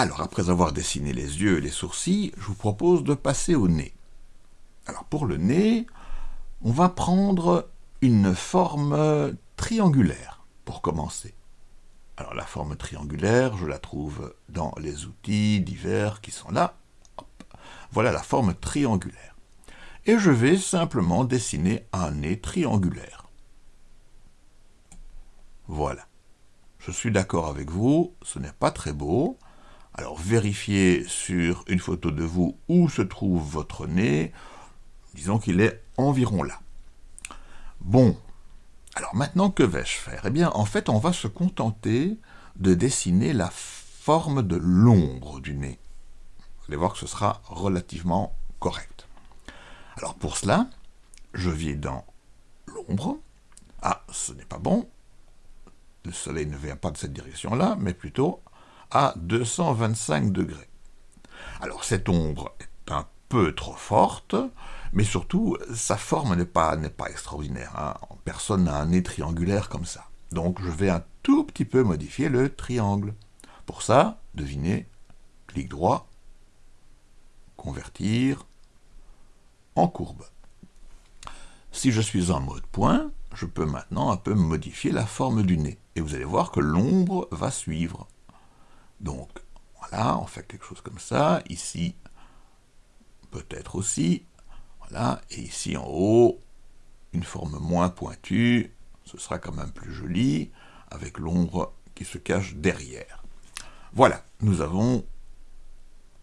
Alors, après avoir dessiné les yeux et les sourcils, je vous propose de passer au nez. Alors, pour le nez, on va prendre une forme triangulaire, pour commencer. Alors, la forme triangulaire, je la trouve dans les outils divers qui sont là. Voilà la forme triangulaire. Et je vais simplement dessiner un nez triangulaire. Voilà. Je suis d'accord avec vous, ce n'est pas très beau. Alors vérifiez sur une photo de vous où se trouve votre nez. Disons qu'il est environ là. Bon, alors maintenant que vais-je faire? Eh bien en fait on va se contenter de dessiner la forme de l'ombre du nez. Vous allez voir que ce sera relativement correct. Alors pour cela, je viens dans l'ombre. Ah, ce n'est pas bon. Le soleil ne vient pas de cette direction-là, mais plutôt à 225 degrés. Alors cette ombre est un peu trop forte, mais surtout, sa forme n'est pas, extraordinaire. Hein. Personne n'a un nez triangulaire comme ça. Donc je vais un tout petit peu modifier le triangle. Pour ça, devinez, clic droit, convertir en courbe. Si je suis en mode point, je peux maintenant un peu modifier la forme du nez. Et vous allez voir que l'ombre va suivre. Donc, voilà, on fait quelque chose comme ça. Ici, peut-être aussi. Voilà, et ici en haut, une forme moins pointue. Ce sera quand même plus joli, avec l'ombre qui se cache derrière. Voilà, nous avons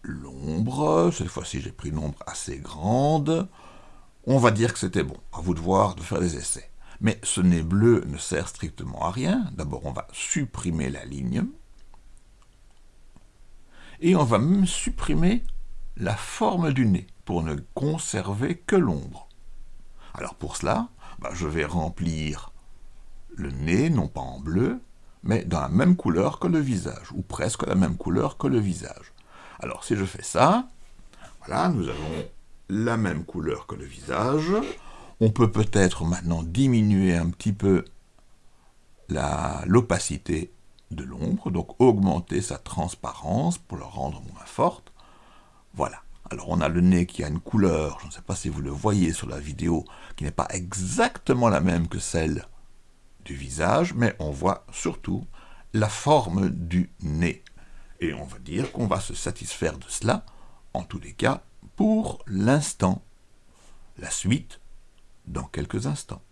l'ombre. Cette fois-ci, j'ai pris une ombre assez grande. On va dire que c'était bon. À vous de voir, de faire des essais. Mais ce nez bleu ne sert strictement à rien. D'abord, on va supprimer la ligne et on va même supprimer la forme du nez pour ne conserver que l'ombre. Alors pour cela, bah, je vais remplir le nez, non pas en bleu, mais dans la même couleur que le visage, ou presque la même couleur que le visage. Alors si je fais ça, voilà, nous avons la même couleur que le visage. On peut peut-être maintenant diminuer un petit peu l'opacité de l'ombre, donc augmenter sa transparence pour la rendre moins forte. Voilà. Alors on a le nez qui a une couleur, je ne sais pas si vous le voyez sur la vidéo, qui n'est pas exactement la même que celle du visage, mais on voit surtout la forme du nez. Et on va dire qu'on va se satisfaire de cela, en tous les cas, pour l'instant. La suite, dans quelques instants.